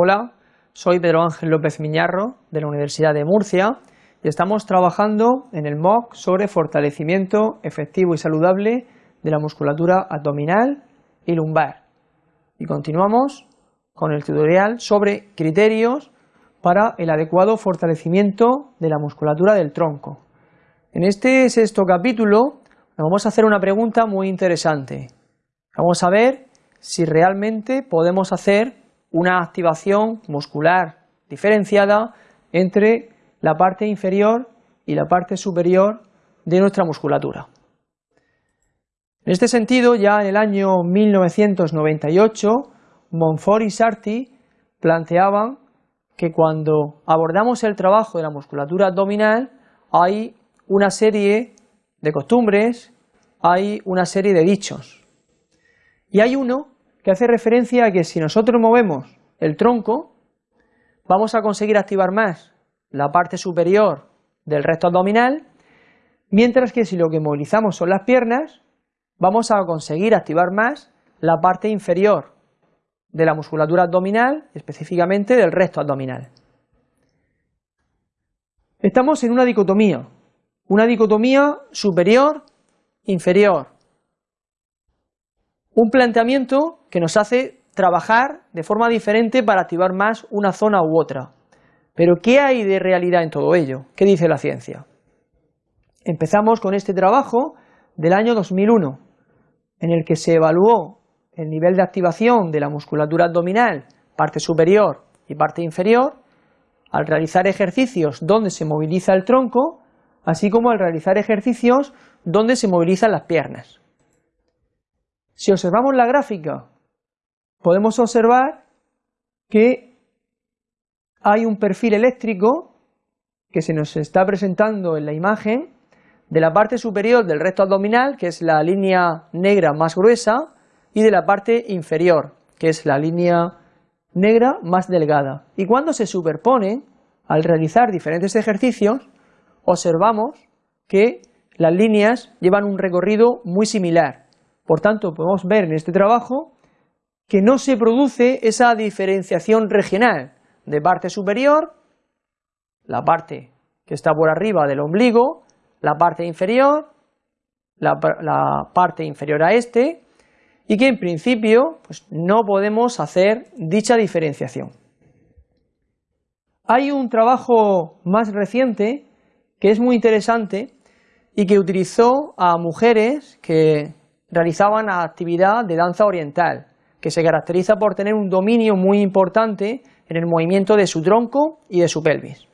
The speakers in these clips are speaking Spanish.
Hola, soy Pedro Ángel López Miñarro de la Universidad de Murcia y estamos trabajando en el MOOC sobre fortalecimiento efectivo y saludable de la musculatura abdominal y lumbar. Y continuamos con el tutorial sobre criterios para el adecuado fortalecimiento de la musculatura del tronco. En este sexto capítulo vamos a hacer una pregunta muy interesante. Vamos a ver si realmente podemos hacer una activación muscular diferenciada entre la parte inferior y la parte superior de nuestra musculatura. En este sentido, ya en el año 1998, Monfort y Sarti planteaban que cuando abordamos el trabajo de la musculatura abdominal hay una serie de costumbres, hay una serie de dichos. Y hay uno que hace referencia a que si nosotros movemos el tronco, vamos a conseguir activar más la parte superior del resto abdominal, mientras que si lo que movilizamos son las piernas, vamos a conseguir activar más la parte inferior de la musculatura abdominal, específicamente del resto abdominal. Estamos en una dicotomía, una dicotomía superior-inferior, un planteamiento que nos hace trabajar de forma diferente para activar más una zona u otra. Pero ¿qué hay de realidad en todo ello? ¿Qué dice la ciencia? Empezamos con este trabajo del año 2001, en el que se evaluó el nivel de activación de la musculatura abdominal, parte superior y parte inferior, al realizar ejercicios donde se moviliza el tronco, así como al realizar ejercicios donde se movilizan las piernas. Si observamos la gráfica, podemos observar que hay un perfil eléctrico que se nos está presentando en la imagen de la parte superior del recto abdominal, que es la línea negra más gruesa, y de la parte inferior, que es la línea negra más delgada. Y cuando se superponen, al realizar diferentes ejercicios, observamos que las líneas llevan un recorrido muy similar. Por tanto, podemos ver en este trabajo que no se produce esa diferenciación regional de parte superior, la parte que está por arriba del ombligo, la parte inferior, la, parte inferior a este, y que en principio pues, no podemos hacer dicha diferenciación. Hay un trabajo más reciente que es muy interesante y que utilizó a mujeres que realizaban actividad de danza oriental, que se caracteriza por tener un dominio muy importante en el movimiento de su tronco y de su pelvis.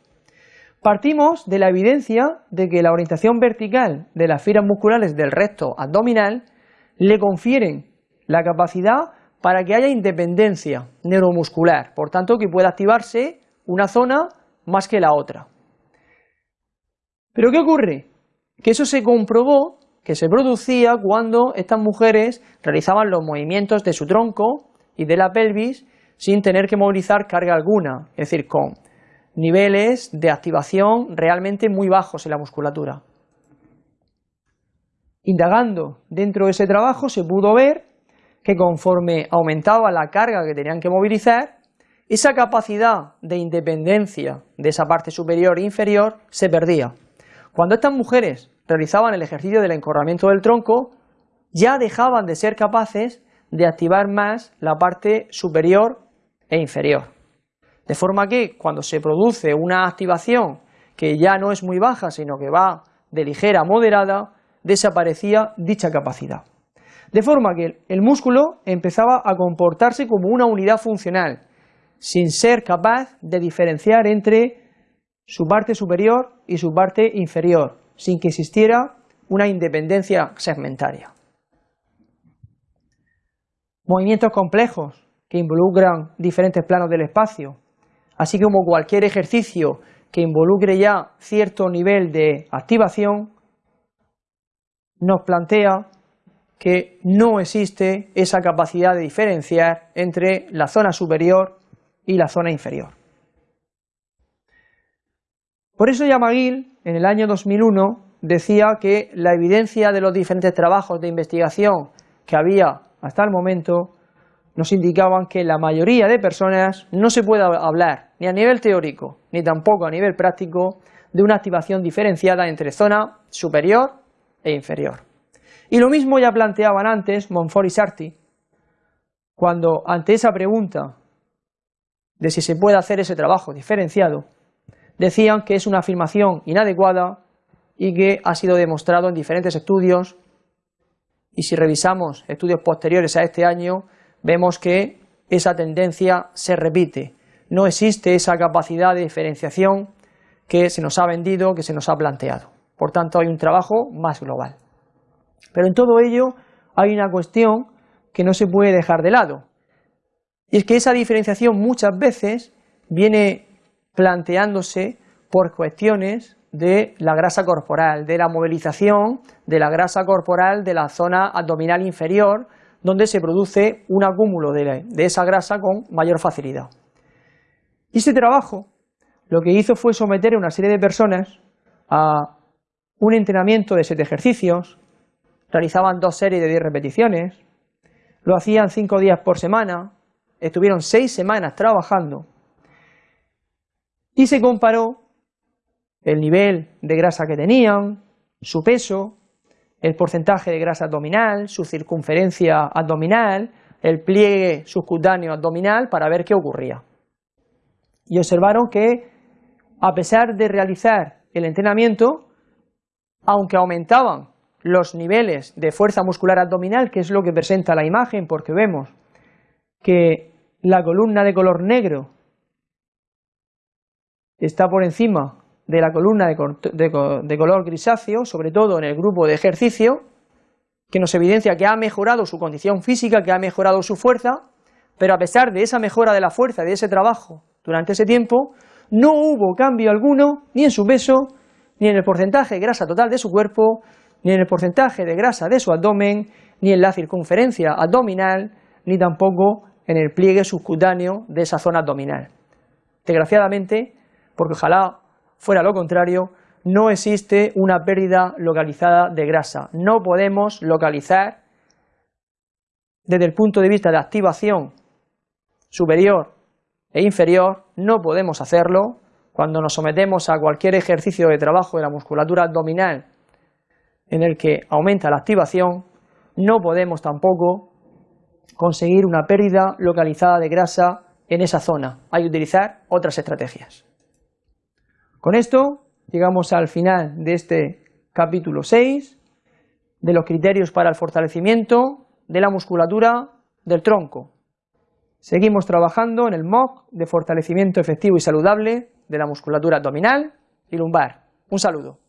Partimos de la evidencia de que la orientación vertical de las fibras musculares del recto abdominal le confieren la capacidad para que haya independencia neuromuscular, por tanto que pueda activarse una zona más que la otra. Pero ¿qué ocurre? Que eso se comprobó que se producía cuando estas mujeres realizaban los movimientos de su tronco y de la pelvis sin tener que movilizar carga alguna, es decir, con niveles de activación realmente muy bajos en la musculatura. Indagando dentro de ese trabajo se pudo ver que conforme aumentaba la carga que tenían que movilizar, esa capacidad de independencia de esa parte superior e inferior se perdía. Cuando estas mujeres realizaban el ejercicio del encorramiento del tronco, ya dejaban de ser capaces de activar más la parte superior e inferior. De forma que cuando se produce una activación que ya no es muy baja, sino que va de ligera a moderada, desaparecía dicha capacidad. De forma que el músculo empezaba a comportarse como una unidad funcional, sin ser capaz de diferenciar entre su parte superior y su parte inferior, sin que existiera una independencia segmentaria. Movimientos complejos que involucran diferentes planos del espacio, así como cualquier ejercicio que involucre ya cierto nivel de activación, nos plantea que no existe esa capacidad de diferenciar entre la zona superior y la zona inferior. Por eso Yamaguil, en el año 2001, decía que la evidencia de los diferentes trabajos de investigación que había hasta el momento nos indicaban que la mayoría de personas no se puede hablar ni a nivel teórico ni tampoco a nivel práctico de una activación diferenciada entre zona superior e inferior. Y lo mismo ya planteaban antes Monfort y Sarti, cuando ante esa pregunta de si se puede hacer ese trabajo diferenciado, decían que es una afirmación inadecuada y que ha sido demostrado en diferentes estudios y si revisamos estudios posteriores a este año vemos que esa tendencia se repite. No existe esa capacidad de diferenciación que se nos ha vendido, que se nos ha planteado. Por tanto, hay un trabajo más global. Pero en todo ello hay una cuestión que no se puede dejar de lado. Y es que esa diferenciación muchas veces viene planteándose por cuestiones de la grasa corporal, de la movilización de la grasa corporal de la zona abdominal inferior, donde se produce un acúmulo de, esa grasa con mayor facilidad. Y este trabajo lo que hizo fue someter a una serie de personas a un entrenamiento de siete ejercicios, realizaban dos series de diez repeticiones, lo hacían cinco días por semana, estuvieron seis semanas trabajando y se comparó el nivel de grasa que tenían, su peso, el porcentaje de grasa abdominal, su circunferencia abdominal, el pliegue subcutáneo abdominal para ver qué ocurría. Y observaron que a pesar de realizar el entrenamiento, aunque aumentaban los niveles de fuerza muscular abdominal, que es lo que presenta la imagen, porque vemos que la columna de color negro está por encima de la columna de, color grisáceo, sobre todo en el grupo de ejercicio, que nos evidencia que ha mejorado su condición física, que ha mejorado su fuerza, pero a pesar de esa mejora de la fuerza, de ese trabajo durante ese tiempo, no hubo cambio alguno ni en su peso, ni en el porcentaje de grasa total de su cuerpo, ni en el porcentaje de grasa de su abdomen, ni en la circunferencia abdominal, ni tampoco en el pliegue subcutáneo de esa zona abdominal. Desgraciadamente, porque ojalá fuera lo contrario, no existe una pérdida localizada de grasa. No podemos localizar desde el punto de vista de activación superior e inferior, no podemos hacerlo cuando nos sometemos a cualquier ejercicio de trabajo de la musculatura abdominal en el que aumenta la activación, no podemos tampoco conseguir una pérdida localizada de grasa en esa zona. Hay que utilizar otras estrategias. Con esto llegamos al final de este capítulo 6 de los criterios para el fortalecimiento de la musculatura del tronco. Seguimos trabajando en el MOOC de fortalecimiento efectivo y saludable de la musculatura abdominal y lumbar. Un saludo.